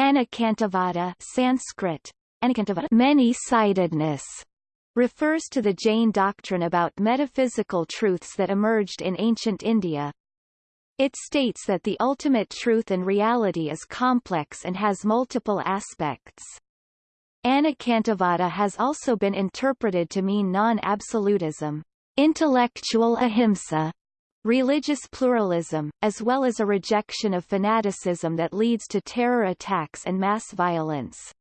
Anekantavada Sanskrit, many-sidedness, refers to the Jain doctrine about metaphysical truths that emerged in ancient India. It states that the ultimate truth and reality is complex and has multiple aspects. Anekantavada has also been interpreted to mean non-absolutism, intellectual ahimsa, religious pluralism, as well as a rejection of fanaticism that leads to terror attacks and mass violence.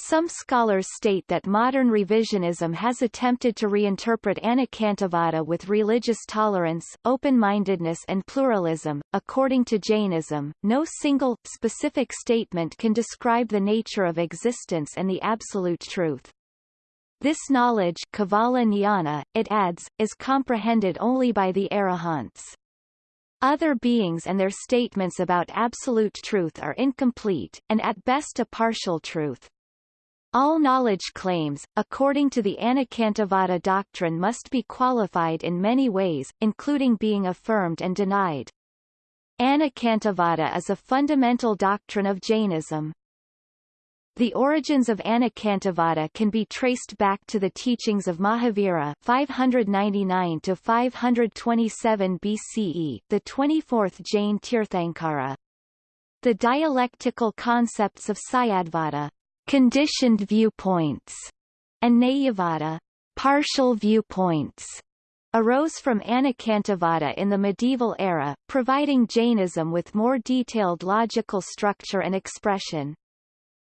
Some scholars state that modern revisionism has attempted to reinterpret Anekantavada with religious tolerance, open-mindedness and pluralism. According to Jainism, no single, specific statement can describe the nature of existence and the absolute truth. This knowledge Kevala Jnana, it adds, is comprehended only by the arahants. Other beings and their statements about absolute truth are incomplete, and at best a partial truth. All knowledge claims, according to the Anekantavada doctrine must be qualified in many ways, including being affirmed and denied. Anekantavada is a fundamental doctrine of Jainism. The origins of Anekantavada can be traced back to the teachings of Mahavira 599 to 527 BCE, the 24th Jain Tirthankara. The dialectical concepts of Syadvada, conditioned viewpoints, and Nayavada, partial viewpoints, arose from Anekantavada in the medieval era, providing Jainism with more detailed logical structure and expression.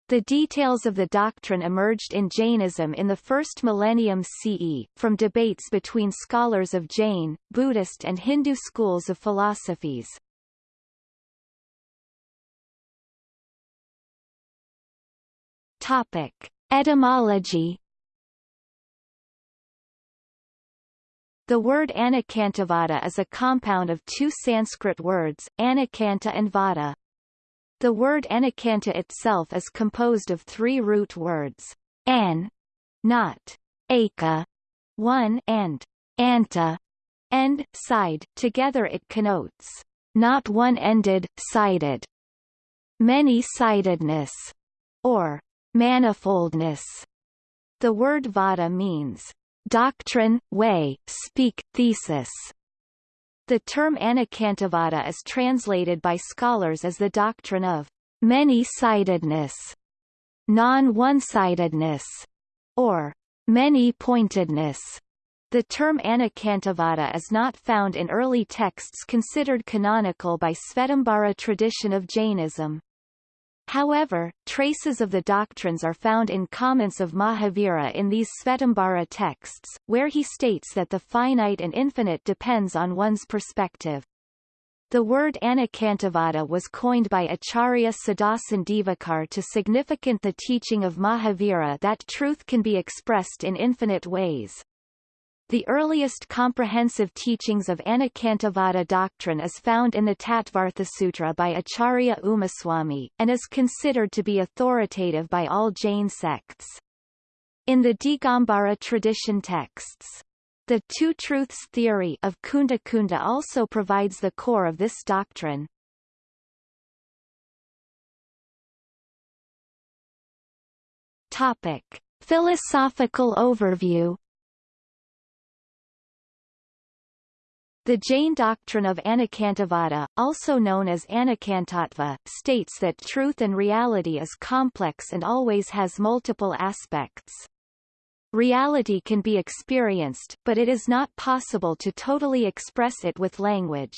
The details of the doctrine emerged in Jainism in the first millennium CE, from debates between scholars of Jain, Buddhist and Hindu schools of philosophies. Topic. Etymology The word Anekantavada is a compound of two Sanskrit words, Anekanta and Vada. The word Anekanta itself is composed of three root words, an, not, aka, one and anta, end, side. Together it connotes not one-ended, sided, many-sidedness, or manifoldness. The word vada means doctrine, way, speak, thesis, the term Anekantavada is translated by scholars as the doctrine of many-sidedness, non-one-sidedness, or many-pointedness. The term Anekantavada is not found in early texts considered canonical by Svetambara tradition of Jainism. However, traces of the doctrines are found in comments of Mahavira in these Svetambara texts, where he states that the finite and infinite depends on one's perspective. The word Anekantavada was coined by Acharya Siddhasen Divakar to significant the teaching of Mahavira that truth can be expressed in infinite ways. The earliest comprehensive teachings of Anekantavada doctrine is found in the Tattvarthasutra by Acharya Umaswami, and is considered to be authoritative by all Jain sects. In the Digambara tradition texts, the Two Truths theory of Kunda Kunda also provides the core of this doctrine. Topic. Philosophical overview The Jain doctrine of Anekantavada, also known as Anekantattva, states that truth and reality is complex and always has multiple aspects. Reality can be experienced, but it is not possible to totally express it with language.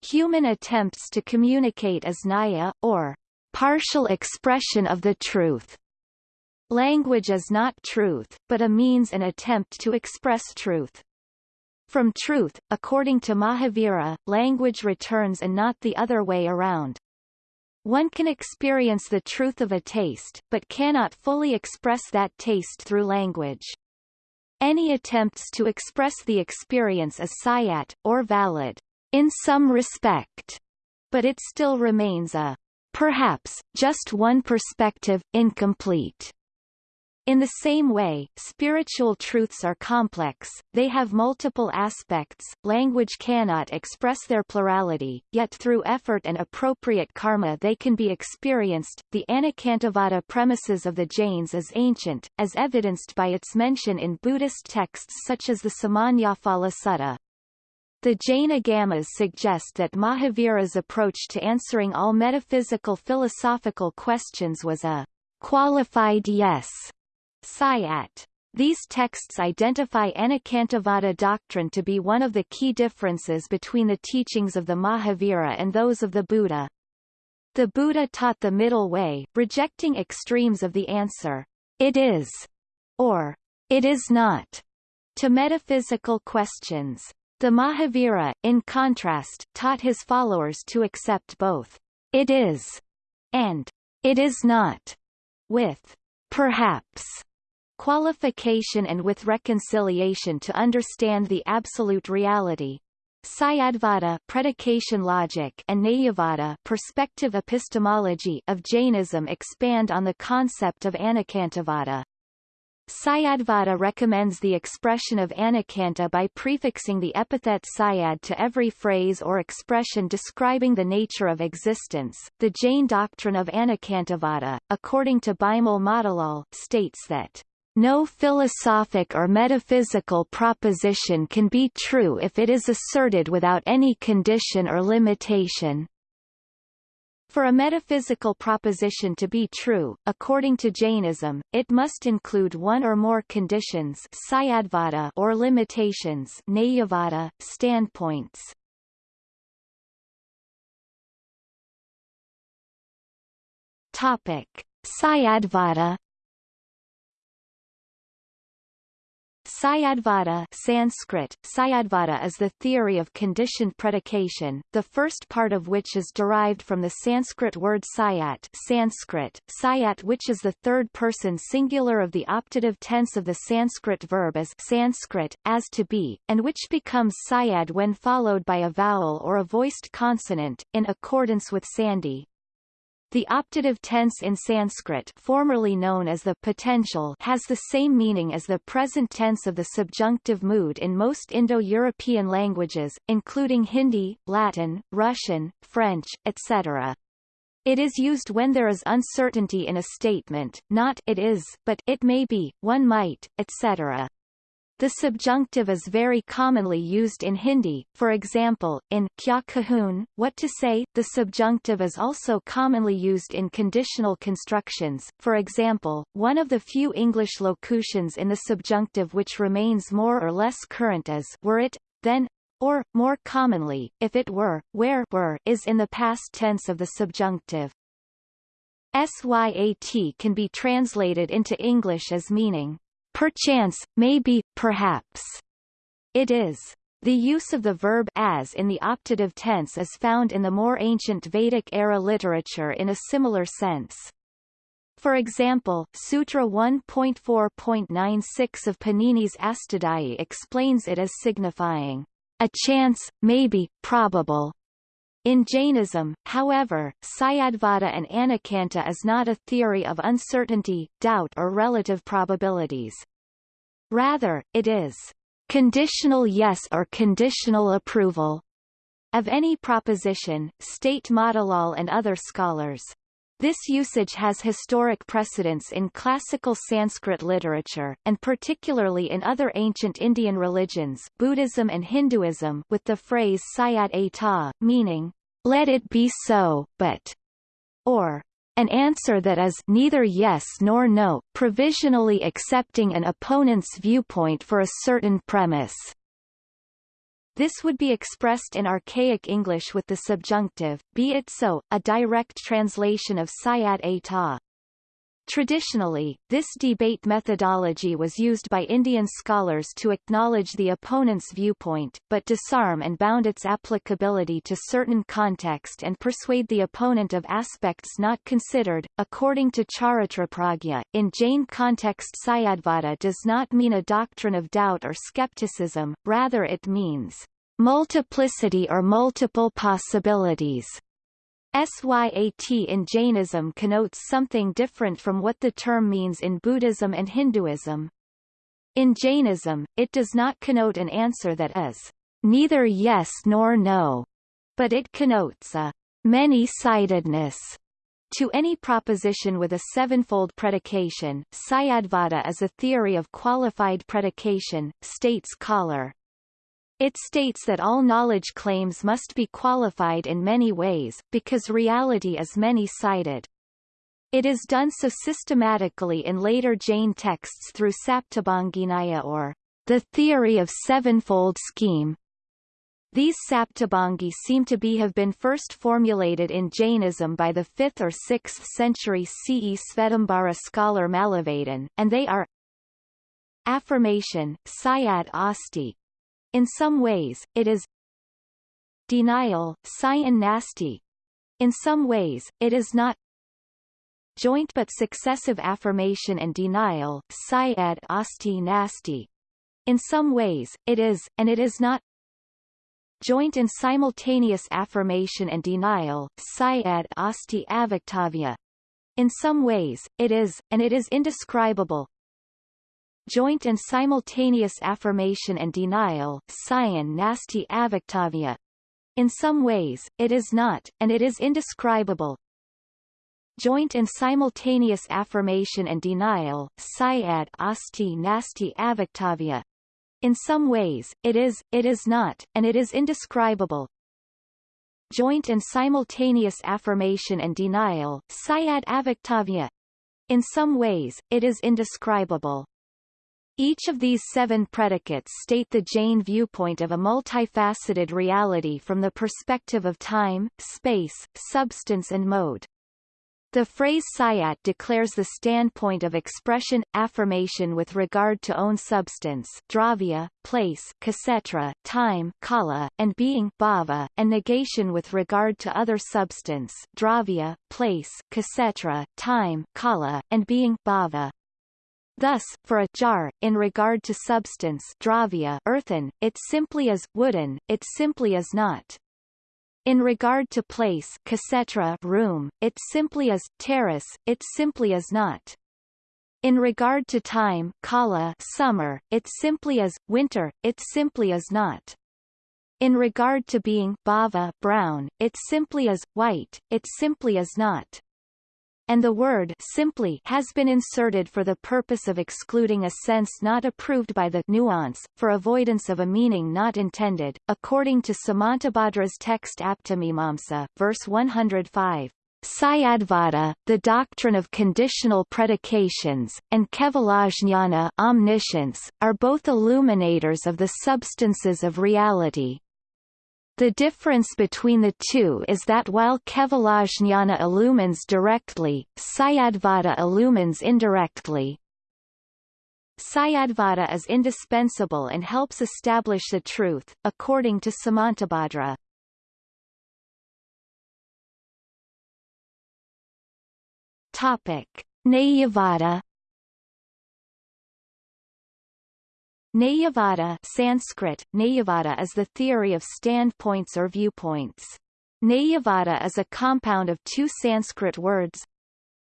Human attempts to communicate as naya, or partial expression of the truth. Language is not truth, but a means and attempt to express truth. From truth, according to Mahavira, language returns and not the other way around. One can experience the truth of a taste, but cannot fully express that taste through language. Any attempts to express the experience as syat, or valid, in some respect, but it still remains a, perhaps, just one perspective, incomplete. In the same way, spiritual truths are complex, they have multiple aspects, language cannot express their plurality, yet through effort and appropriate karma they can be experienced. The Anekantavada premises of the Jains is ancient, as evidenced by its mention in Buddhist texts such as the Samannaphala Sutta. The Jain Agamas suggest that Mahavira's approach to answering all metaphysical philosophical questions was a qualified yes Syat. These texts identify Anekantavada doctrine to be one of the key differences between the teachings of the Mahavira and those of the Buddha. The Buddha taught the middle way, rejecting extremes of the answer, it is, or it is not, to metaphysical questions. The Mahavira, in contrast, taught his followers to accept both it is and it is not, with perhaps qualification and with reconciliation to understand the absolute reality. Syadvada predication logic and Nayavada perspective epistemology of Jainism expand on the concept of Anekantavada. Syadvada recommends the expression of anekanta by prefixing the epithet syad to every phrase or expression describing the nature of existence. The Jain doctrine of Anekantavada, according to Bimal Motilal, states that no philosophic or metaphysical proposition can be true if it is asserted without any condition or limitation. For a metaphysical proposition to be true, according to Jainism, it must include one or more conditions or limitations standpoints. Topic: Syadvada Syadvada Sanskrit, Syadvada is the theory of conditioned predication, the first part of which is derived from the Sanskrit word syat Sanskrit, syat which is the third-person singular of the optative tense of the Sanskrit verb as Sanskrit, as to be, and which becomes syad when followed by a vowel or a voiced consonant, in accordance with Sandhi. The optative tense in Sanskrit formerly known as the potential has the same meaning as the present tense of the subjunctive mood in most Indo-European languages, including Hindi, Latin, Russian, French, etc. It is used when there is uncertainty in a statement, not it is, but it may be, one might, etc. The subjunctive is very commonly used in Hindi, for example, in kya kahun, what to say. The subjunctive is also commonly used in conditional constructions, for example, one of the few English locutions in the subjunctive which remains more or less current is were it, then, or, more commonly, if it were, where were is in the past tense of the subjunctive. Syat can be translated into English as meaning perchance, maybe, perhaps. It is. The use of the verb as in the optative tense is found in the more ancient Vedic-era literature in a similar sense. For example, Sutra 1.4.96 of Panini's Astadhyayi explains it as signifying a chance, maybe, probable. In Jainism, however, Syadvada and Anekanta is not a theory of uncertainty, doubt or relative probabilities. Rather, it is conditional yes or conditional approval of any proposition, state Motilal and other scholars. This usage has historic precedence in classical Sanskrit literature, and particularly in other ancient Indian religions Buddhism and Hinduism with the phrase Syat Eta, meaning, let it be so, but, or an answer that is neither yes nor no, provisionally accepting an opponent's viewpoint for a certain premise. This would be expressed in archaic English with the subjunctive, be it so, a direct translation of syat eta. Traditionally, this debate methodology was used by Indian scholars to acknowledge the opponent's viewpoint, but disarm and bound its applicability to certain context and persuade the opponent of aspects not considered. According to Charitrapragya, in Jain context Syadvada does not mean a doctrine of doubt or skepticism, rather it means multiplicity or multiple possibilities. Syat in Jainism connotes something different from what the term means in Buddhism and Hinduism. In Jainism, it does not connote an answer that is neither yes nor no, but it connotes a many-sidedness to any proposition with a sevenfold predication. Syadvada is a theory of qualified predication, states Koller. It states that all knowledge claims must be qualified in many ways, because reality is many-sided. It is done so systematically in later Jain texts through Saptabhanginaya or the theory of sevenfold scheme. These Saptabhangi seem to be have been first formulated in Jainism by the 5th or 6th century CE Svetambara scholar Mallavadin, and they are Affirmation, Syad Asti, in some ways, it is denial, Syan nasti. In some ways, it is not joint but successive affirmation and denial, Syad Asti nasti. In some ways, it is, and it is not joint and simultaneous affirmation and denial, Syad Asti Avaktavya. In some ways, it is, and it is indescribable, joint and simultaneous affirmation and denial, Syan Nasti Avaktavya. In some ways, it is not, and it is indescribable. Joint and simultaneous affirmation and denial, Syad Asti Nasti Avaktavya. In some ways, it is, it is not, and it is indescribable. Joint and simultaneous affirmation and denial, Syad Avaktavya. In some ways, it is indescribable. Each of these seven predicates state the Jain viewpoint of a multifaceted reality from the perspective of time, space, substance and mode. The phrase Syat declares the standpoint of expression, affirmation with regard to own substance dravya, place ksetra, time kala, and being bhava, and negation with regard to other substance dravya, place ksetra, time kala, and being bhava. Thus, for a jar, in regard to substance dravya earthen, it simply is wooden, it simply is not. In regard to place ksetra room, it simply is terrace, it simply is not. In regard to time kala summer, it simply is winter, it simply is not. In regard to being bhava brown, it simply is white, it simply is not and the word simply has been inserted for the purpose of excluding a sense not approved by the nuance, for avoidance of a meaning not intended, according to Samantabhadra's text Aptamimamsa, verse 105. Syadvada, the doctrine of conditional predications, and Kevalajnana omniscience, are both illuminators of the substances of reality, the difference between the two is that while Kevalajnana illumines directly, Syadvada illumines indirectly. Syadvada is indispensable and helps establish the truth, according to Samantabhadra. Topic: Nayavada Nayavada Sanskrit, Nayavada is the theory of standpoints or viewpoints. Nayavada is a compound of two Sanskrit words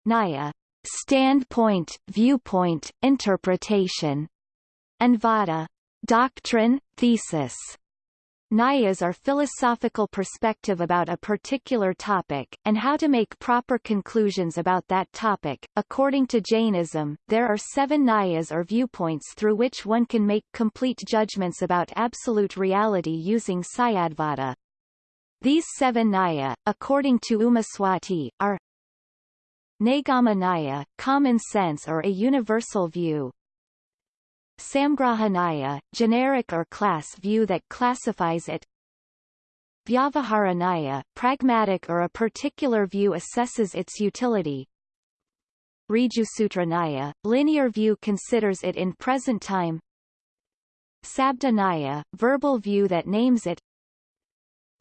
Naya, standpoint, viewpoint, interpretation, and Vada, doctrine, thesis. Nyayas are philosophical perspective about a particular topic, and how to make proper conclusions about that topic. According to Jainism, there are seven Nyayas or viewpoints through which one can make complete judgments about absolute reality using Syadvada. These seven Nyaya, according to Umaswati, are Naigama Nyaya, common sense or a universal view, Samgrahanaya, generic or class view that classifies it. Vyavaharanaya, pragmatic or a particular view assesses its utility. Rijusutranaya, linear view considers it in present time. Sabdanaya, verbal view that names it.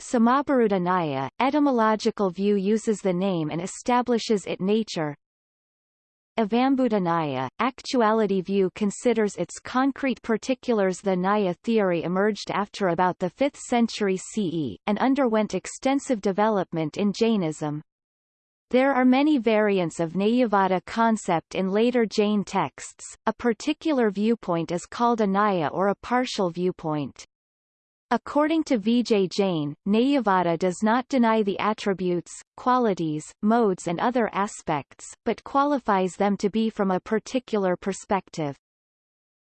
Samabhirudhanaya, etymological view uses the name and establishes it nature Evambhuta Nyaya. Actuality view considers its concrete particulars. The Naya theory emerged after about the 5th century CE, and underwent extensive development in Jainism. There are many variants of Nayavada concept in later Jain texts. A particular viewpoint is called a Naya or a partial viewpoint. According to Vijay Jain, Nayavada does not deny the attributes, qualities, modes and other aspects, but qualifies them to be from a particular perspective.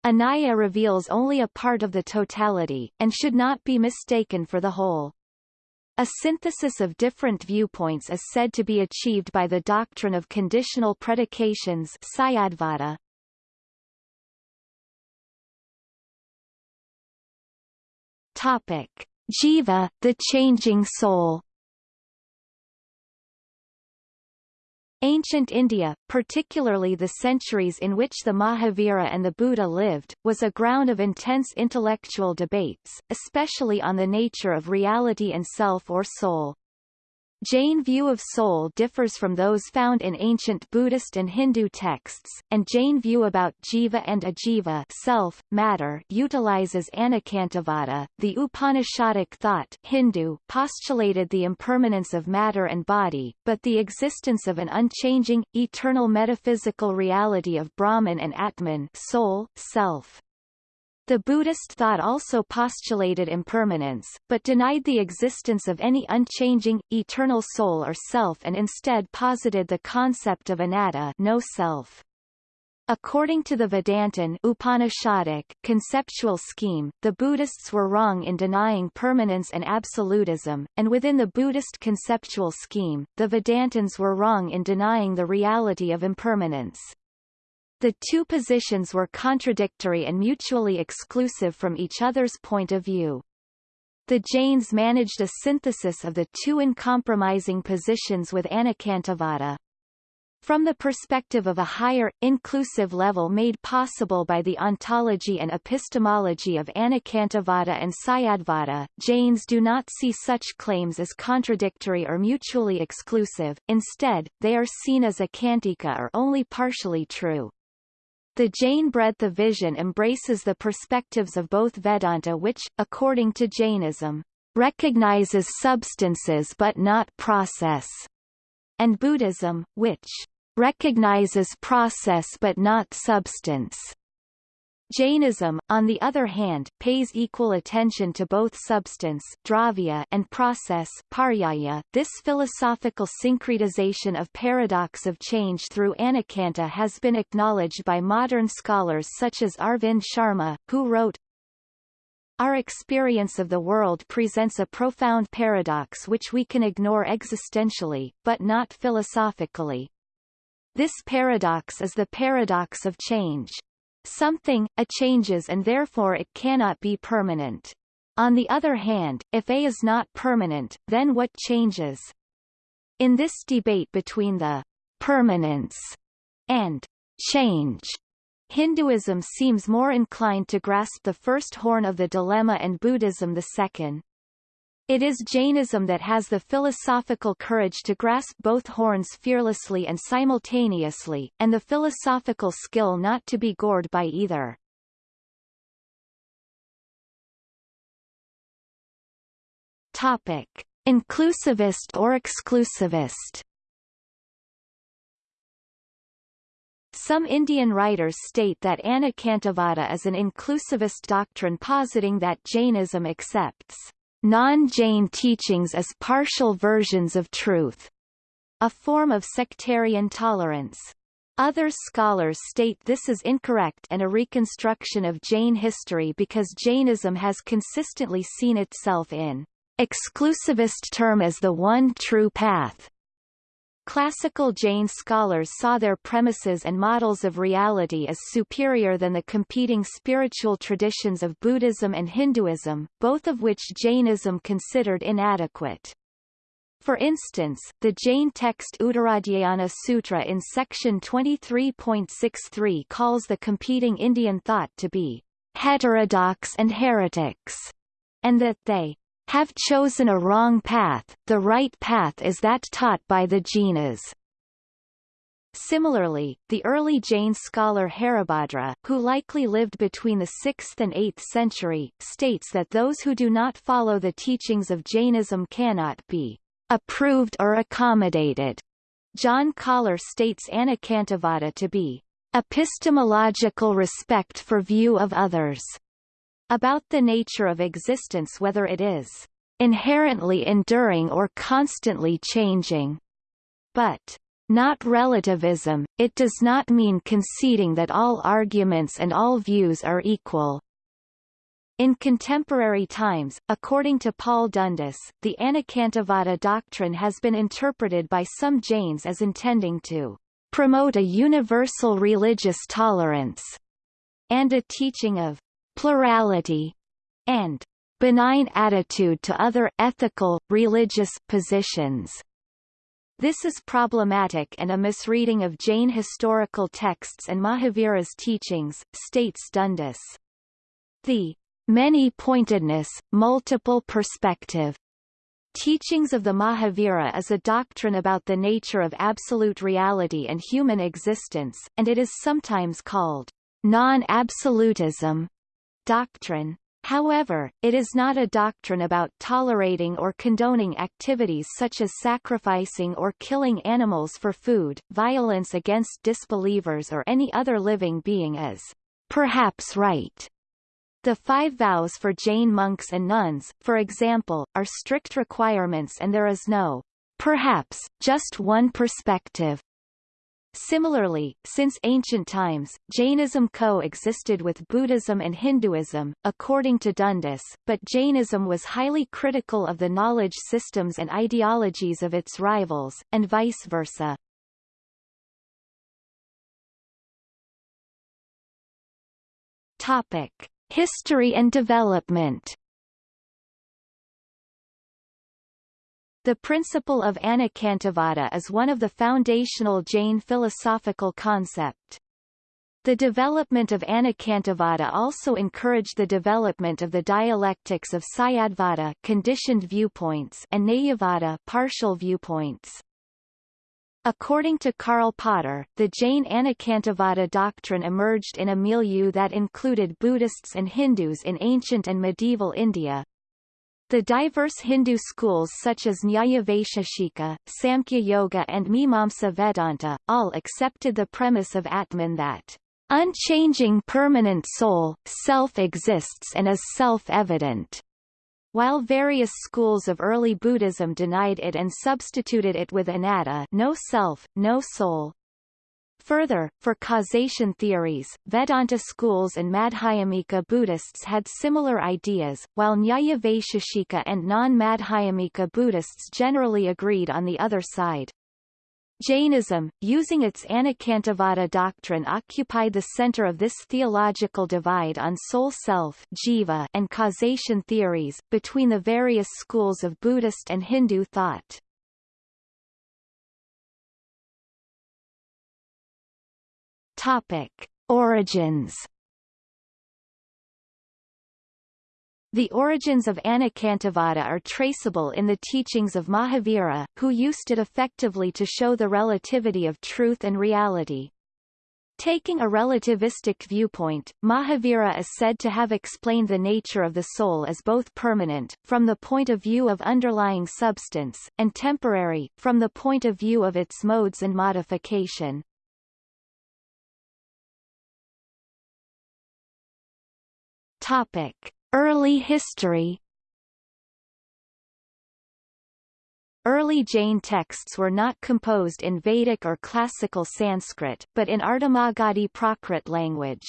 Anaya reveals only a part of the totality, and should not be mistaken for the whole. A synthesis of different viewpoints is said to be achieved by the doctrine of conditional predications Topic: Jiva, the changing soul. Ancient India, particularly the centuries in which the Mahavira and the Buddha lived, was a ground of intense intellectual debates, especially on the nature of reality and self or soul. Jain view of soul differs from those found in ancient Buddhist and Hindu texts, and Jain view about jiva and ajiva self, matter utilizes Anekantavada. The Upanishadic thought Hindu postulated the impermanence of matter and body, but the existence of an unchanging, eternal metaphysical reality of Brahman and Atman soul, self. The Buddhist thought also postulated impermanence, but denied the existence of any unchanging, eternal soul or self and instead posited the concept of anatta no self. According to the Vedantin Upanishadic conceptual scheme, the Buddhists were wrong in denying permanence and absolutism, and within the Buddhist conceptual scheme, the Vedantins were wrong in denying the reality of impermanence. The two positions were contradictory and mutually exclusive from each other's point of view. The Jains managed a synthesis of the two uncompromising positions with Anekantavada. From the perspective of a higher, inclusive level made possible by the ontology and epistemology of Anekantavada and Syadvada, Jains do not see such claims as contradictory or mutually exclusive, instead, they are seen as akantika or only partially true. The Jain breadth of vision embraces the perspectives of both Vedanta which, according to Jainism, recognizes substances but not process, and Buddhism, which recognizes process but not substance. Jainism, on the other hand, pays equal attention to both substance dravya and process paryaya. This philosophical syncretization of paradox of change through anekanta has been acknowledged by modern scholars such as Arvind Sharma, who wrote, our experience of the world presents a profound paradox which we can ignore existentially, but not philosophically. This paradox is the paradox of change. Something, a changes and therefore it cannot be permanent. On the other hand, if A is not permanent, then what changes? In this debate between the permanence and change, Hinduism seems more inclined to grasp the first horn of the dilemma and Buddhism the second. It is Jainism that has the philosophical courage to grasp both horns fearlessly and simultaneously, and the philosophical skill not to be gored by either. Topic. Inclusivist or exclusivist Some Indian writers state that Anekantavada is an inclusivist doctrine positing that Jainism accepts non-Jain teachings as partial versions of truth, a form of sectarian tolerance. Other scholars state this is incorrect and a reconstruction of Jain history because Jainism has consistently seen itself in exclusivist term as the one true path, Classical Jain scholars saw their premises and models of reality as superior than the competing spiritual traditions of Buddhism and Hinduism, both of which Jainism considered inadequate. For instance, the Jain text Uttaradhyayana Sutra in section 23.63 calls the competing Indian thought to be heterodox and heretics, and that they have chosen a wrong path, the right path is that taught by the Jinas. Similarly, the early Jain scholar Haribhadra, who likely lived between the 6th and 8th century, states that those who do not follow the teachings of Jainism cannot be approved or accommodated. John Koller states Anekantavada to be epistemological respect for view of others, about the nature of existence whether it is inherently enduring or constantly changing. But not relativism, it does not mean conceding that all arguments and all views are equal. In contemporary times, according to Paul Dundas, the Anekantavada doctrine has been interpreted by some Jains as intending to promote a universal religious tolerance and a teaching of plurality and benign attitude to other ethical, religious positions. This is problematic and a misreading of Jain historical texts and Mahavira's teachings, states Dundas. The many-pointedness, multiple perspective Teachings of the Mahavira is a doctrine about the nature of absolute reality and human existence, and it is sometimes called non-absolutism doctrine. However, it is not a doctrine about tolerating or condoning activities such as sacrificing or killing animals for food, violence against disbelievers or any other living being as perhaps right. The five vows for Jain monks and nuns, for example, are strict requirements and there is no perhaps, just one perspective Similarly, since ancient times, Jainism co-existed with Buddhism and Hinduism, according to Dundas, but Jainism was highly critical of the knowledge systems and ideologies of its rivals, and vice versa. Topic. History and development The principle of Anekantavada is one of the foundational Jain philosophical concept. The development of Anekantavada also encouraged the development of the dialectics of Syadvada conditioned viewpoints and Nayavada partial viewpoints. According to Karl Potter, the Jain Anekantavada doctrine emerged in a milieu that included Buddhists and Hindus in ancient and medieval India, the diverse Hindu schools such as Nyaya Vaisheshika, Samkhya Yoga and Mimamsa Vedanta, all accepted the premise of Atman that unchanging permanent soul, self exists and is self-evident. While various schools of early Buddhism denied it and substituted it with anatta no self, no soul, Further, for causation theories, Vedanta schools and Madhyamika Buddhists had similar ideas, while Nyaya Vaisheshika and non-Madhyamika Buddhists generally agreed on the other side. Jainism, using its Anekantavada doctrine occupied the center of this theological divide on soul-self and causation theories, between the various schools of Buddhist and Hindu thought. Topic: Origins. The origins of Anekantavada are traceable in the teachings of Mahavira, who used it effectively to show the relativity of truth and reality. Taking a relativistic viewpoint, Mahavira is said to have explained the nature of the soul as both permanent, from the point of view of underlying substance, and temporary, from the point of view of its modes and modification. Topic: Early history. Early Jain texts were not composed in Vedic or classical Sanskrit, but in Ardhamagadhi Prakrit language.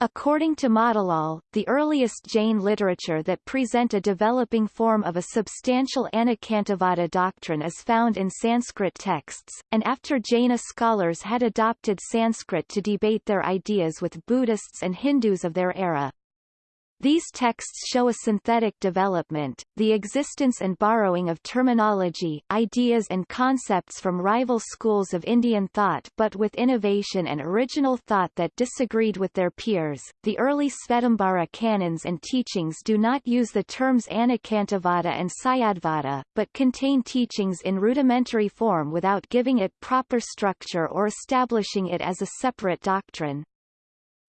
According to Motilal, the earliest Jain literature that present a developing form of a substantial Anekantavada doctrine is found in Sanskrit texts, and after Jaina scholars had adopted Sanskrit to debate their ideas with Buddhists and Hindus of their era, These texts show a synthetic development, the existence and borrowing of terminology, ideas and concepts from rival schools of Indian thought but with innovation and original thought that disagreed with their peers. The early Svetambara canons and teachings do not use the terms Anekantavada and Syadvada, but contain teachings in rudimentary form without giving it proper structure or establishing it as a separate doctrine.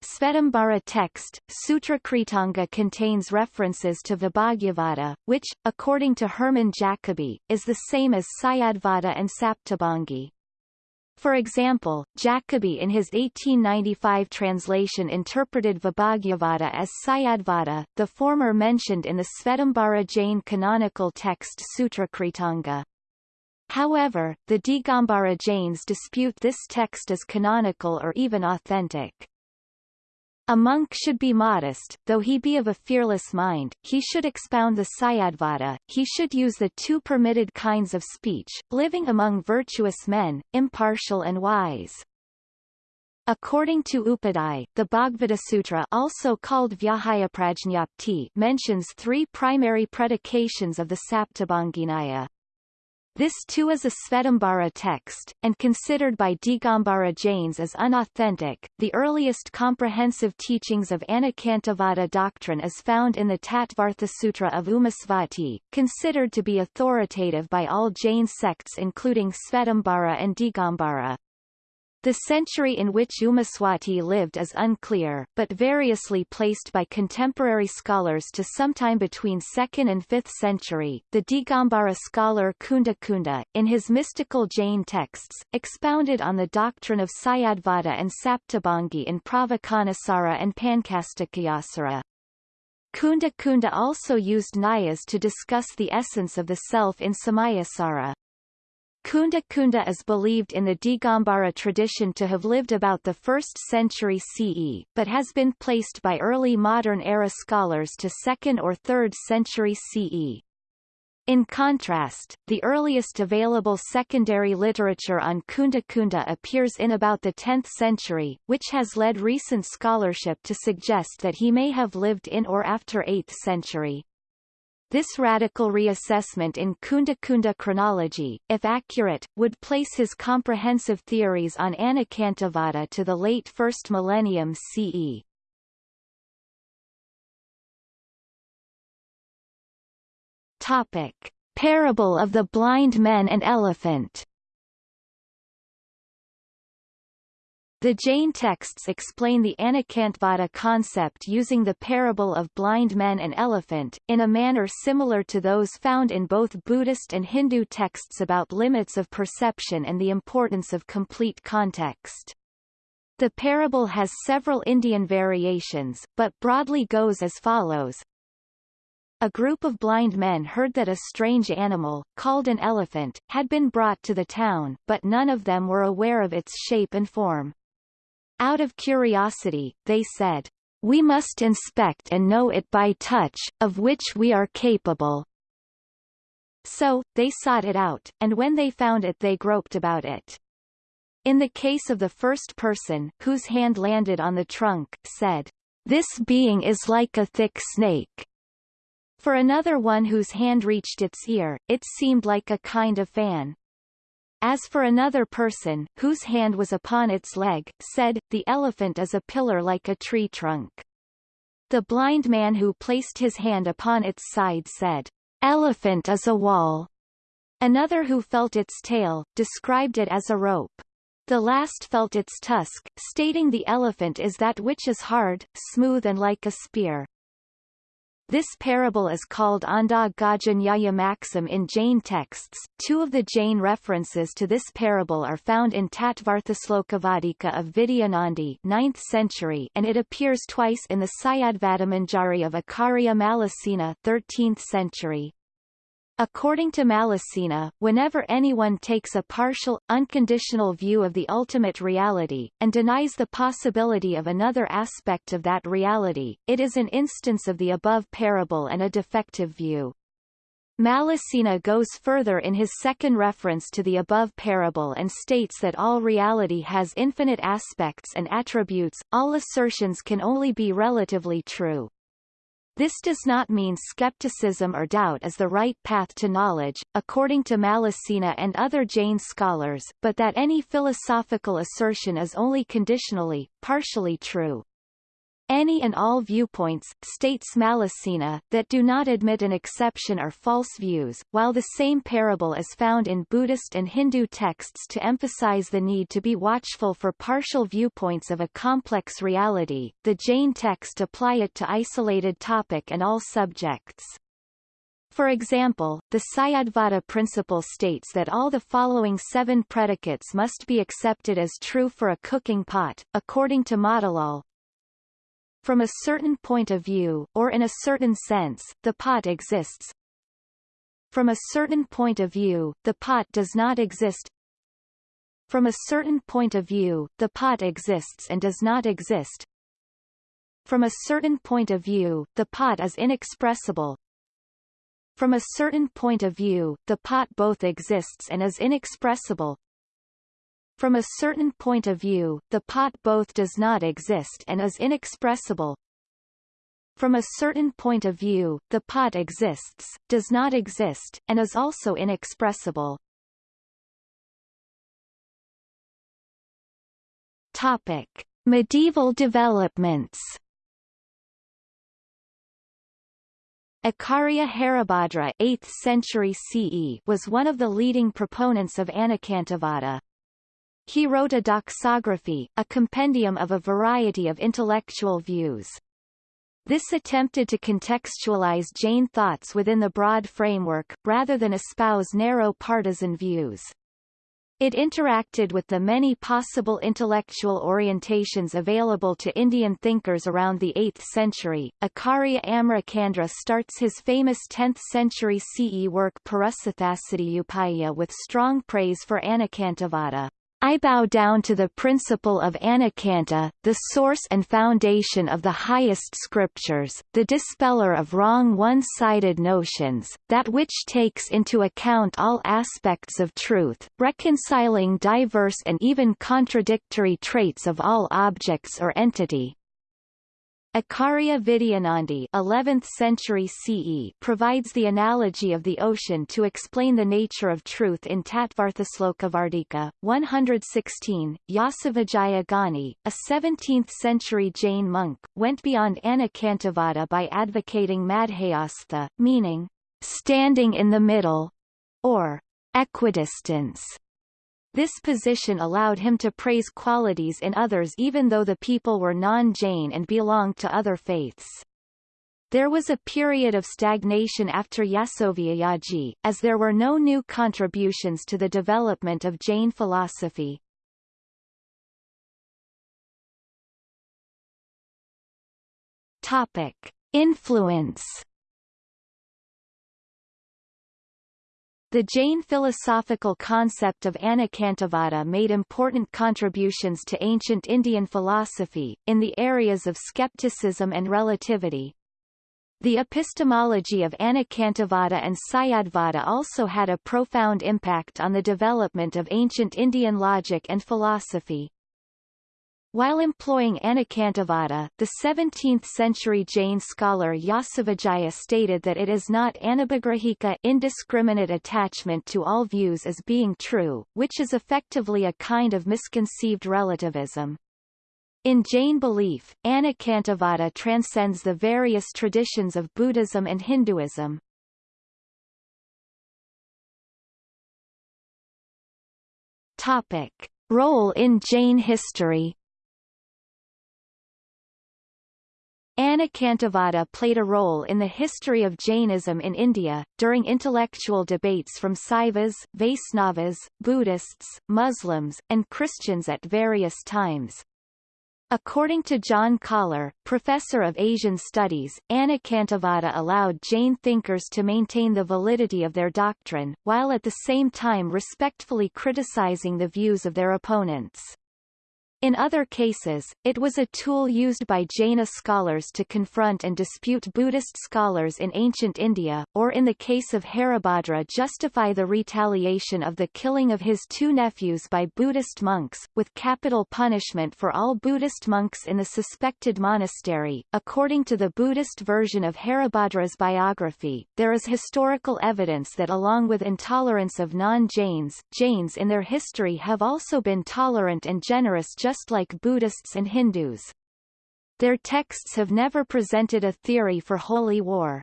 Svetambara text, Sutrakritanga contains references to Vibhajyavada, which, according to Hermann Jacobi, is the same as Syadvada and Saptabhangi. For example, Jacobi in his 1895 translation interpreted Vibhajyavada as Syadvada, the former mentioned in the Svetambara Jain canonical text Sutrakritanga. However, the Digambara Jains dispute this text as canonical or even authentic. A monk should be modest, though he be of a fearless mind, he should expound the Syadvada, he should use the two permitted kinds of speech, living among virtuous men, impartial and wise. According to Upadhyay, the Bhagavata also called mentions three primary predications of the Saptabhanginaya. This too is a Svetambara text, and considered by Digambara Jains as unauthentic. The earliest comprehensive teachings of Anekantavada doctrine is found in the Tattvartha Sutra of Umasvati, considered to be authoritative by all Jain sects including Svetambara and Digambara. The century in which Umaswati lived is unclear, but variously placed by contemporary scholars to sometime between 2nd and 5th century. The Digambara scholar Kunda Kunda, in his mystical Jain texts, expounded on the doctrine of Syadvada and Saptabhangi in Pravachanasara and Panchastikayasara. Kunda Kunda also used Nyayas to discuss the essence of the self in Samayasara. Kunda Kunda is believed in the Digambara tradition to have lived about the 1st century CE, but has been placed by early modern era scholars to 2nd or 3rd century CE. In contrast, the earliest available secondary literature on Kunda Kunda appears in about the 10th century, which has led recent scholarship to suggest that he may have lived in or after 8th century. This radical reassessment in Kunda Kunda chronology, if accurate, would place his comprehensive theories on Anekantavada to the late first millennium CE. Topic. Parable of the blind men and elephant The Jain texts explain the Anekantavada concept using the parable of blind men and elephant, in a manner similar to those found in both Buddhist and Hindu texts about limits of perception and the importance of complete context. The parable has several Indian variations, but broadly goes as follows. A group of blind men heard that a strange animal, called an elephant, had been brought to the town, but none of them were aware of its shape and form. Out of curiosity, they said, We must inspect and know it by touch, of which we are capable. So, they sought it out, and when they found it they groped about it. In the case of the first person, whose hand landed on the trunk, said, This being is like a thick snake. For another one whose hand reached its ear, it seemed like a kind of fan. As for another person, whose hand was upon its leg, said, the elephant is a pillar like a tree trunk. The blind man who placed his hand upon its side said, elephant is a wall. Another who felt its tail, described it as a rope. The last felt its tusk, stating the elephant is that which is hard, smooth and like a spear. This parable is called Anda Gaja Nyaya Maxim in Jain texts. Two of the Jain references to this parable are found in Tattvarthaslokavartika of Vidyanandi 9th century and it appears twice in the Syadvadamanjari of Acharya Mallisena 13th century. According to Mallisena, whenever anyone takes a partial, unconditional view of the ultimate reality, and denies the possibility of another aspect of that reality, it is an instance of the above parable and a defective view. Mallisena goes further in his second reference to the above parable and states that all reality has infinite aspects and attributes, all assertions can only be relatively true. This does not mean skepticism or doubt is the right path to knowledge, according to Mallisena and other Jain scholars, but that any philosophical assertion is only conditionally, partially true. Any and all viewpoints, states Mallisena, that do not admit an exception are false views. While the same parable is found in Buddhist and Hindu texts to emphasize the need to be watchful for partial viewpoints of a complex reality, the Jain text apply it to isolated topic and all subjects. For example, the Syadvada principle states that all the following seven predicates must be accepted as true for a cooking pot, according to Motilal, from a certain point of view, or in a certain sense, the pot exists. From a certain point of view, the pot does not exist. From a certain point of view, the pot exists and does not exist. From a certain point of view, the pot is inexpressible. From a certain point of view, the pot both exists and is inexpressible. From a certain point of view, the pot both does not exist and is inexpressible. From a certain point of view, the pot exists, does not exist, and is also inexpressible. Topic. Medieval developments Acharya Haribhadra 8th century CE was one of the leading proponents of Anekantavada. He wrote a doxography, a compendium of a variety of intellectual views. This attempted to contextualize Jain thoughts within the broad framework, rather than espouse narrow partisan views. It interacted with the many possible intellectual orientations available to Indian thinkers around the 8th century. Acharya Amaracandra starts his famous 10th century CE work Upaya with strong praise for Anekantavada. I bow down to the principle of Anekanta, the source and foundation of the highest scriptures, the dispeller of wrong one-sided notions, that which takes into account all aspects of truth, reconciling diverse and even contradictory traits of all objects or entity, Acharya Vidyanandi 11th century CE provides the analogy of the ocean to explain the nature of truth in Tattvarthaslokavartika, 116. Yasovijaya Gani, a 17th century Jain monk, went beyond Anekantavada by advocating Madhyastha, meaning, standing in the middle, or equidistance. This position allowed him to praise qualities in others even though the people were non-Jain and belonged to other faiths. There was a period of stagnation after Yasovijaya, as there were no new contributions to the development of Jain philosophy. Topic. Influence The Jain philosophical concept of Anekantavada made important contributions to ancient Indian philosophy, in the areas of skepticism and relativity. The epistemology of Anekantavada and Syadvada also had a profound impact on the development of ancient Indian logic and philosophy. While employing Anekantavada, the 17th-century Jain scholar Yasovijaya stated that it is not anabhigrahika indiscriminate attachment to all views as being true, which is effectively a kind of misconceived relativism. In Jain belief, Anekantavada transcends the various traditions of Buddhism and Hinduism. Topic. Role in Jain history Anekantavada played a role in the history of Jainism in India, during intellectual debates from Saivas, Vaisnavas, Buddhists, Muslims, and Christians at various times. According to John Koller, professor of Asian studies, Anekantavada allowed Jain thinkers to maintain the validity of their doctrine, while at the same time respectfully criticizing the views of their opponents. In other cases, it was a tool used by Jaina scholars to confront and dispute Buddhist scholars in ancient India, or in the case of Haribhadra justify the retaliation of the killing of his two nephews by Buddhist monks, with capital punishment for all Buddhist monks in the suspected monastery. According to the Buddhist version of Haribhadra's biography, there is historical evidence that along with intolerance of non-Jains, Jains in their history have also been tolerant and generous just just like Buddhists and Hindus. Their texts have never presented a theory for holy war.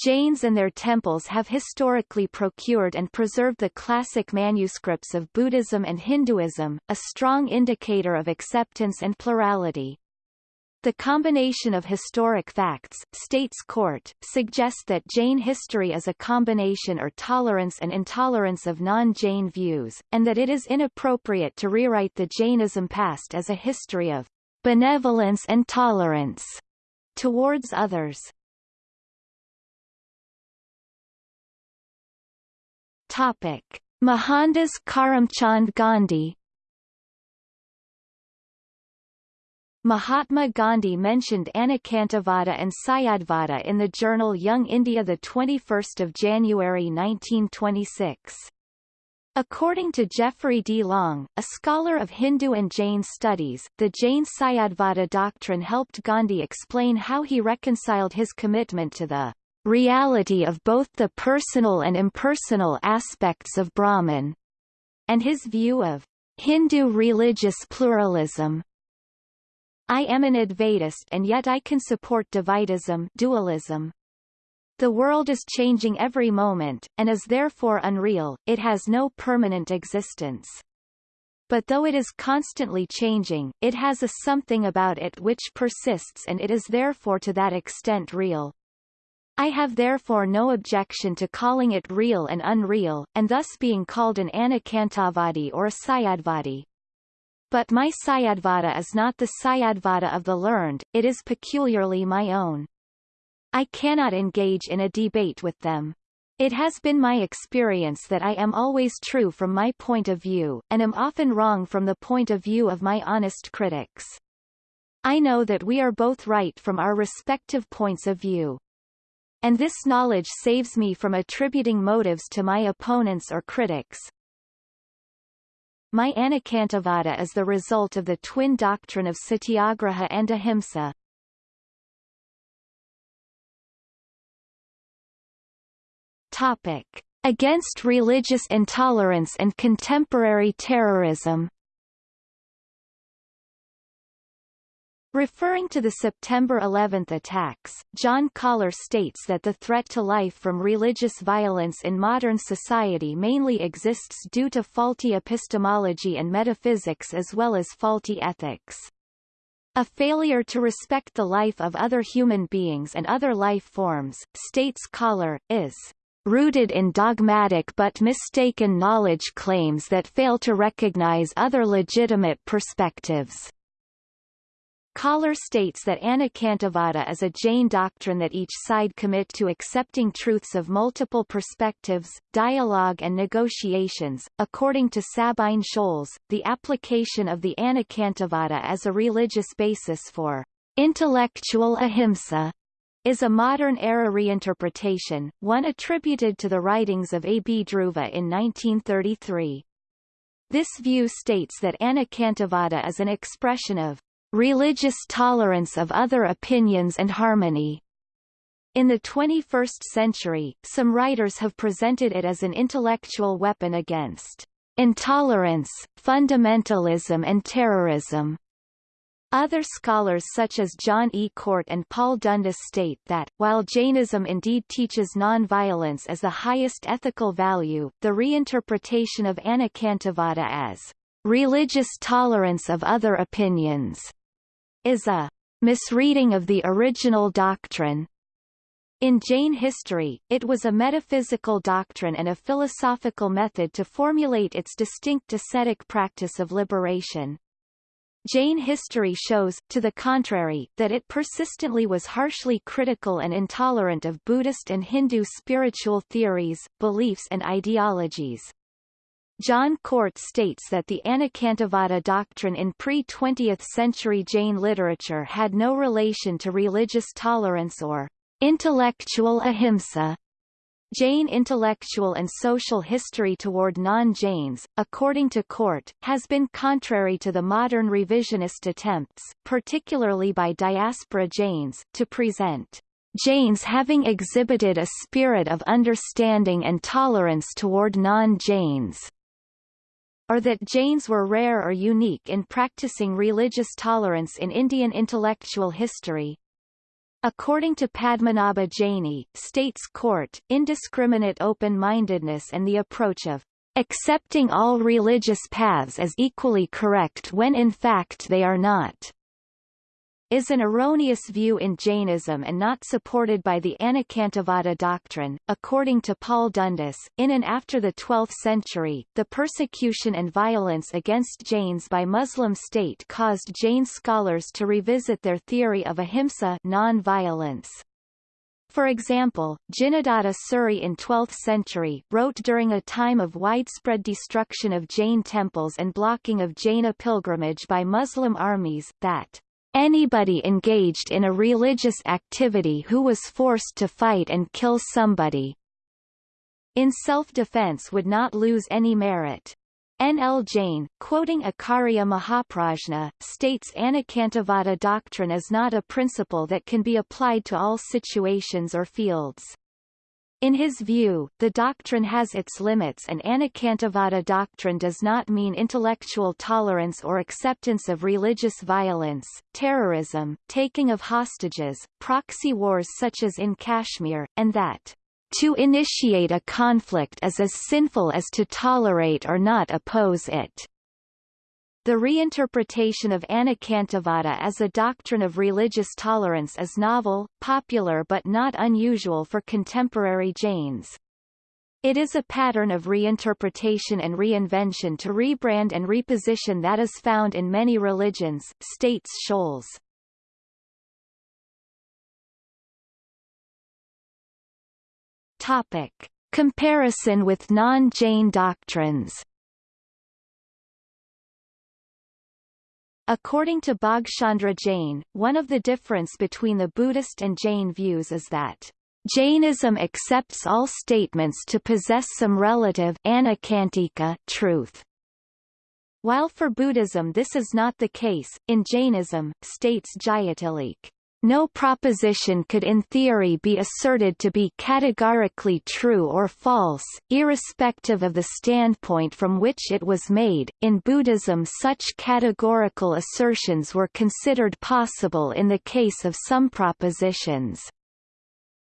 Jains and their temples have historically procured and preserved the classic manuscripts of Buddhism and Hinduism, a strong indicator of acceptance and plurality. The combination of historic facts, states Cort, suggests that Jain history is a combination or tolerance and intolerance of non-Jain views, and that it is inappropriate to rewrite the Jainism past as a history of benevolence and tolerance towards others. Topic. Mohandas Karamchand Gandhi Mahatma Gandhi mentioned Anekantavada and Syadvada in the journal Young India 21 January 1926. According to Jeffery D. Long, a scholar of Hindu and Jain studies, the Jain Syadvada doctrine helped Gandhi explain how he reconciled his commitment to the reality of both the personal and impersonal aspects of Brahman, and his view of Hindu religious pluralism, I am an Advaitist and yet I can support Dvaitism dualism. The world is changing every moment, and is therefore unreal, it has no permanent existence. But though it is constantly changing, it has a something about it which persists and it is therefore to that extent real. I have therefore no objection to calling it real and unreal, and thus being called an Anekantavadi or a Syadvadi. But my Syadvada is not the Syadvada of the learned, it is peculiarly my own. I cannot engage in a debate with them. It has been my experience that I am always true from my point of view, and am often wrong from the point of view of my honest critics. I know that we are both right from our respective points of view. And this knowledge saves me from attributing motives to my opponents or critics, my Anekantavada is the result of the twin doctrine of satyagraha and ahimsa. Topic. Against religious intolerance and contemporary terrorism Referring to the September 11 attacks, John Koller states that the threat to life from religious violence in modern society mainly exists due to faulty epistemology and metaphysics as well as faulty ethics. A failure to respect the life of other human beings and other life forms, states Koller, is rooted in dogmatic but mistaken knowledge claims that fail to recognize other legitimate perspectives. Koller states that Anekantavada is a Jain doctrine that each side commit to accepting truths of multiple perspectives, dialogue and negotiations. According to Sabine Scholz, the application of the Anekantavada as a religious basis for intellectual ahimsa is a modern-era reinterpretation, one attributed to the writings of A. B. Dhruva in 1933. This view states that Anekantavada is an expression of religious tolerance of other opinions and harmony. In the 21st century, some writers have presented it as an intellectual weapon against intolerance, fundamentalism and terrorism. Other scholars such as John E. Cort and Paul Dundas state that, while Jainism indeed teaches non-violence as the highest ethical value, the reinterpretation of Anekantavada as religious tolerance of other opinions is a misreading of the original doctrine. In Jain history, it was a metaphysical doctrine and a philosophical method to formulate its distinct ascetic practice of liberation. Jain history shows, to the contrary, that it persistently was harshly critical and intolerant of Buddhist and Hindu spiritual theories, beliefs and ideologies. John Cort states that the Anekantavada doctrine in pre-20th century Jain literature had no relation to religious tolerance or intellectual ahimsa. Jain intellectual and social history toward non-Jains, according to Cort, has been contrary to the modern revisionist attempts, particularly by diaspora Jains, to present Jains having exhibited a spirit of understanding and tolerance toward non-Jains or that Jains were rare or unique in practicing religious tolerance in Indian intellectual history. According to Padmanabha Jaini, states Cort, indiscriminate open-mindedness and the approach of accepting all religious paths as equally correct when in fact they are not is an erroneous view in Jainism and not supported by the Anekantavada doctrine. According to Paul Dundas, in and after the 12th century, the persecution and violence against Jains by Muslim state caused Jain scholars to revisit their theory of ahimsa non-violence. For example, Jinadatta Suri in 12th century, wrote during a time of widespread destruction of Jain temples and blocking of Jaina pilgrimage by Muslim armies, that Anybody engaged in a religious activity who was forced to fight and kill somebody in self-defense would not lose any merit. N. L. Jain, quoting Acharya Mahaprajna, states Anekantavada doctrine is not a principle that can be applied to all situations or fields. In his view, the doctrine has its limits and Anekantavada doctrine does not mean intellectual tolerance or acceptance of religious violence, terrorism, taking of hostages, proxy wars such as in Kashmir, and that to initiate a conflict is as sinful as to tolerate or not oppose it. The reinterpretation of Anekantavada as a doctrine of religious tolerance is novel, popular but not unusual for contemporary Jains. It is a pattern of reinterpretation and reinvention to rebrand and reposition that is found in many religions, states Scholz. Topic. Comparison with non-Jain doctrines According to Bhagchandra Jain, one of the difference between the Buddhist and Jain views is that Jainism accepts all statements to possess some relative truth. While for Buddhism this is not the case, in Jainism, states Jayatilleke, no proposition could in theory be asserted to be categorically true or false, irrespective of the standpoint from which it was made. In Buddhism, such categorical assertions were considered possible in the case of some propositions.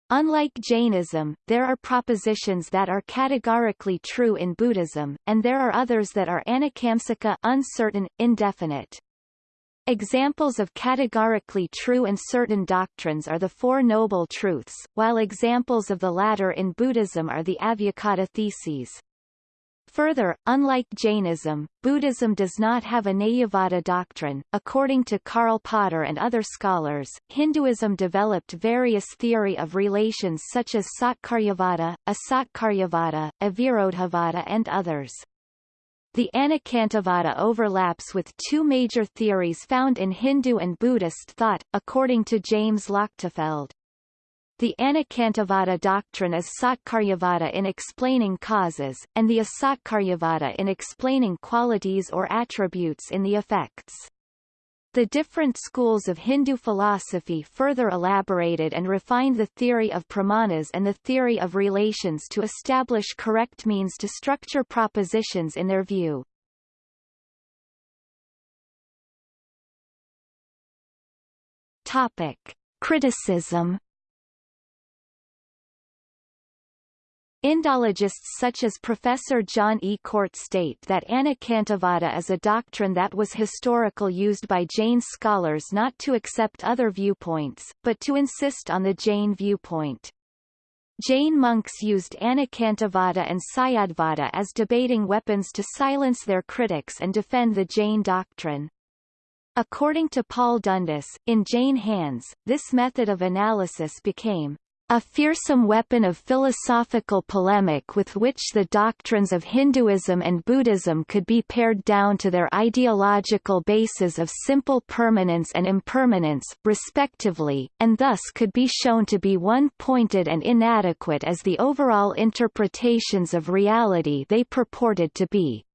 Unlike Jainism, there are propositions that are categorically true in Buddhism, and there are others that are anekamsika uncertain, indefinite. Examples of categorically true and certain doctrines are the Four Noble Truths, while examples of the latter in Buddhism are the Avyakata theses. Further, unlike Jainism, Buddhism does not have a Nayavada doctrine. According to Karl Potter and other scholars, Hinduism developed various theory of relations such as Satkaryavada, Asatkaryavada, Avirodhavada and others. The Anekantavada overlaps with two major theories found in Hindu and Buddhist thought, according to James Lochtefeld. The Anekantavada doctrine is Satkaryavada in explaining causes, and the Asatkaryavada in explaining qualities or attributes in the effects. The different schools of Hindu philosophy further elaborated and refined the theory of pramanas and the theory of relations to establish correct means to structure propositions in their view. Topic. Criticism Indologists such as Professor John E. Cort state that Anekantavada is a doctrine that was historical used by Jain scholars not to accept other viewpoints, but to insist on the Jain viewpoint. Jain monks used Anekantavada and Syadvada as debating weapons to silence their critics and defend the Jain doctrine. According to Paul Dundas, in Jain hands, this method of analysis became a fearsome weapon of philosophical polemic with which the doctrines of Hinduism and Buddhism could be pared down to their ideological bases of simple permanence and impermanence, respectively, and thus could be shown to be one-pointed and inadequate as the overall interpretations of reality they purported to be.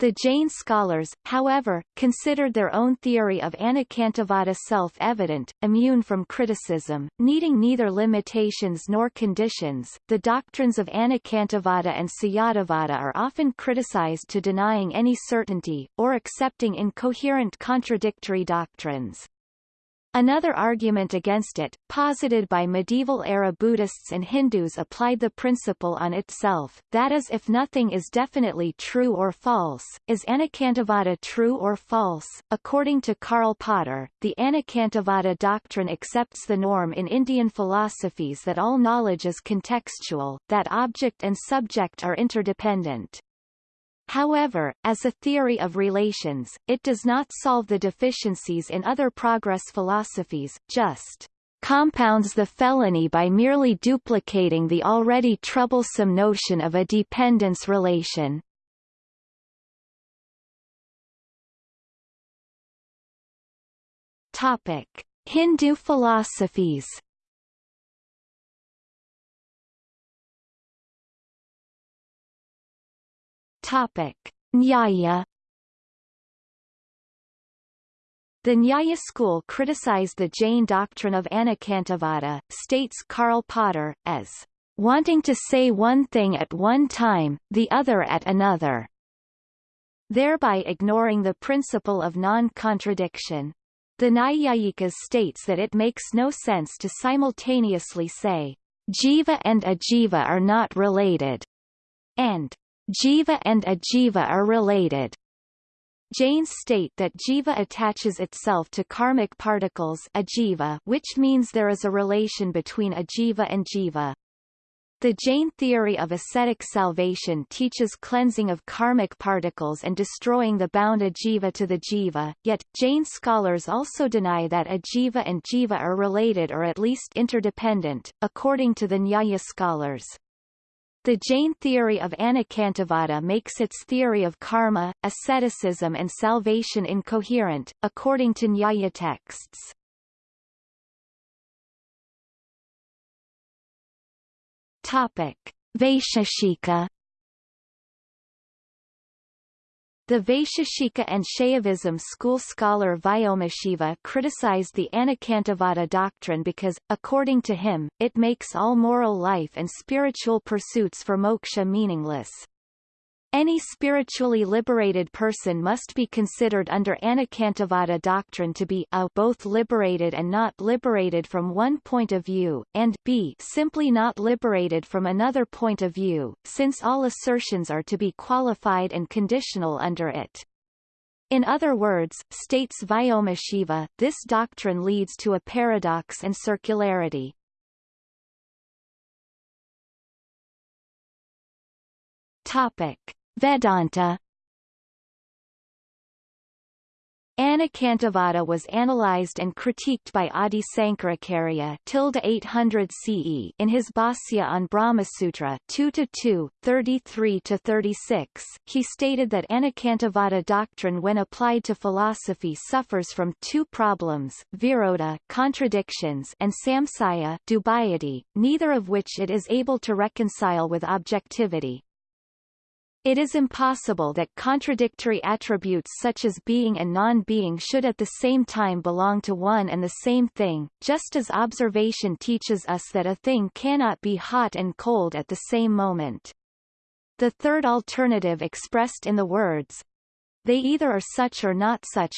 The Jain scholars, however, considered their own theory of Anekantavada self-evident, immune from criticism, needing neither limitations nor conditions. The doctrines of Anekantavada and Sunyatavada are often criticized to denying any certainty, or accepting incoherent contradictory doctrines. Another argument against it, posited by medieval-era Buddhists and Hindus applied the principle on itself, that is if nothing is definitely true or false, is Anekantavada true or false? According to Karl Potter, the Anekantavada doctrine accepts the norm in Indian philosophies that all knowledge is contextual, that object and subject are interdependent. However, as a theory of relations, it does not solve the deficiencies in other progress philosophies, just compounds the felony by merely duplicating the already troublesome notion of a dependence relation. Topic: Hindu philosophies Topic: Nyaya The Nyaya school criticized the Jain doctrine of Anekantavada, states Karl Potter, as wanting to say one thing at one time, the other at another, thereby ignoring the principle of non-contradiction. The Naiyayikas states that it makes no sense to simultaneously say, jiva and ajiva are not related, and Jiva and ajiva are related. Jains state that jiva attaches itself to karmic particles ajiva, which means there is a relation between ajiva and jiva. The Jain theory of ascetic salvation teaches cleansing of karmic particles and destroying the bound ajiva to the jiva, yet, Jain scholars also deny that ajiva and jiva are related or at least interdependent, according to the Nyaya scholars. The Jain theory of Anekantavada makes its theory of karma, asceticism and salvation incoherent, according to Nyaya texts. Topic. Vaisheshika The Vaisheshika and Shaivism school scholar Vyomashiva criticized the Anekantavada doctrine because, according to him, it makes all moral life and spiritual pursuits for moksha meaningless. Any spiritually liberated person must be considered under Anekantavada doctrine to be a both liberated and not liberated from one point of view, and b simply not liberated from another point of view, since all assertions are to be qualified and conditional under it. In other words, states Vyomashiva, this doctrine leads to a paradox and circularity. Topic. Vedanta Anekantavada was analyzed and critiqued by Adi Sankaracharya 800 CE in his Bhasya on Brahmasutra 2-2, 33-36. He stated that Anekantavada doctrine when applied to philosophy suffers from two problems, virodha contradictions and samsaya dubiety, neither of which it is able to reconcile with objectivity. It is impossible that contradictory attributes such as being and non-being should at the same time belong to one and the same thing, just as observation teaches us that a thing cannot be hot and cold at the same moment. The third alternative expressed in the words, they either are such or not such,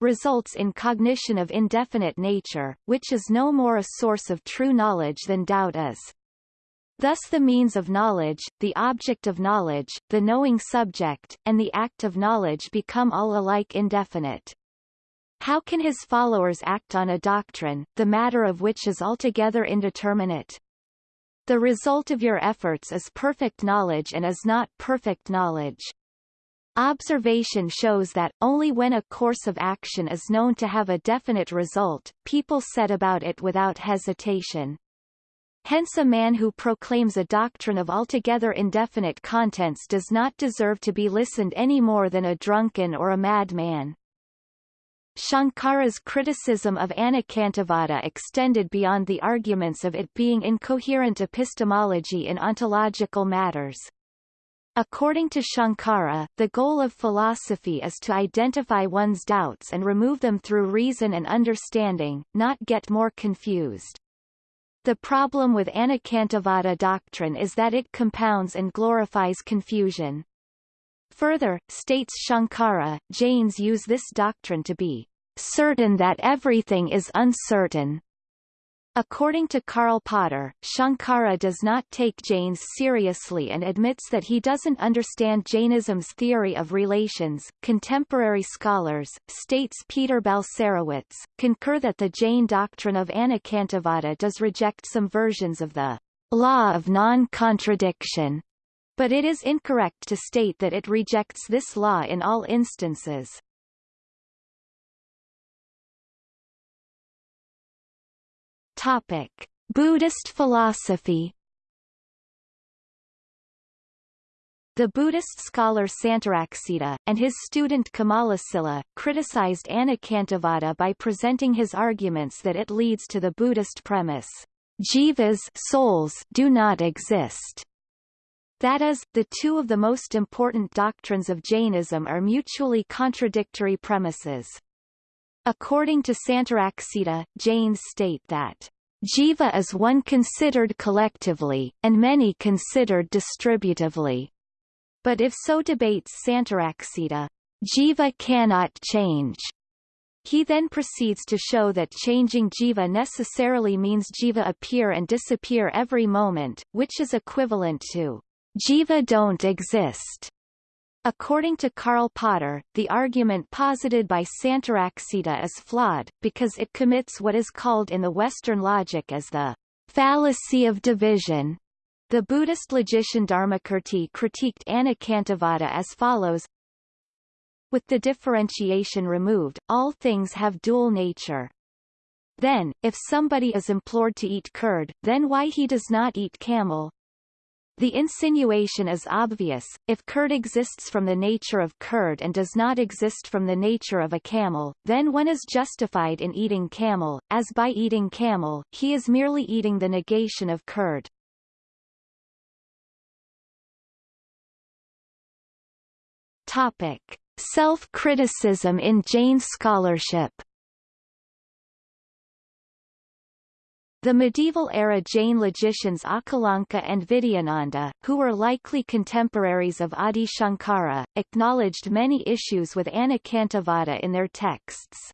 results in cognition of indefinite nature, which is no more a source of true knowledge than doubt is. Thus the means of knowledge, the object of knowledge, the knowing subject, and the act of knowledge become all alike indefinite. How can his followers act on a doctrine, the matter of which is altogether indeterminate? The result of your efforts is perfect knowledge and is not perfect knowledge. Observation shows that, only when a course of action is known to have a definite result, people set about it without hesitation. Hence a man who proclaims a doctrine of altogether indefinite contents does not deserve to be listened any more than a drunken or a madman. Shankara's criticism of Anekantavada extended beyond the arguments of it being incoherent epistemology in ontological matters. According to Shankara, the goal of philosophy is to identify one's doubts and remove them through reason and understanding, not get more confused. The problem with Anekantavada doctrine is that it compounds and glorifies confusion. Further, states Shankara, Jains use this doctrine to be certain that everything is uncertain, According to Karl Potter, Shankara does not take Jains seriously and admits that he doesn't understand Jainism's theory of relations. Contemporary scholars, states Peter Balcerowicz, concur that the Jain doctrine of Anekantavada does reject some versions of the law of non-contradiction, but it is incorrect to state that it rejects this law in all instances. Topic: Buddhist philosophy. The Buddhist scholar Santaraksita, and his student Kamalasila, criticized Anekantavada by presenting his arguments that it leads to the Buddhist premise, jivas souls do not exist. That is, the two of the most important doctrines of Jainism are mutually contradictory premises. According to Santaraksita, Jains state that Jiva is one considered collectively, and many considered distributively. But if so debates Santaraksita, Jiva cannot change. He then proceeds to show that changing jiva necessarily means jiva appear and disappear every moment, which is equivalent to jiva don't exist. According to Karl Potter, the argument posited by Santaraksita is flawed, because it commits what is called in the Western logic as the fallacy of division. The Buddhist logician Dharmakirti critiqued Anekantavada as follows With the differentiation removed, all things have dual nature. Then, if somebody is implored to eat curd, then why he does not eat camel, the insinuation is obvious, if curd exists from the nature of curd and does not exist from the nature of a camel, then one is justified in eating camel, as by eating camel, he is merely eating the negation of curd. Topic. Self-criticism in Jain scholarship The medieval-era Jain logicians Akalanka and Vidyananda, who were likely contemporaries of Adi Shankara, acknowledged many issues with Anekantavada in their texts.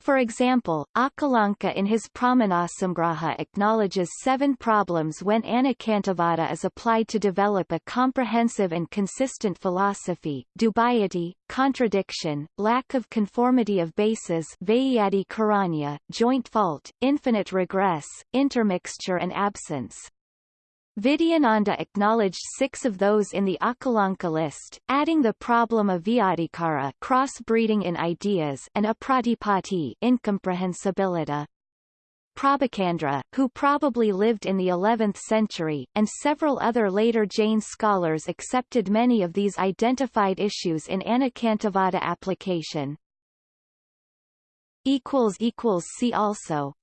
For example, Akalanka in his Pramanasamgraha acknowledges seven problems when Anekantavada is applied to develop a comprehensive and consistent philosophy, dubiety, contradiction, lack of conformity of bases karanya, joint fault, infinite regress, intermixture and absence. Vidyananda acknowledged six of those in the Akalanka list, adding the problem of vyadikara cross-breeding in ideas and apratipati incomprehensibility. Prabhachandra, who probably lived in the 11th century, and several other later Jain scholars accepted many of these identified issues in Anekantavada application. See also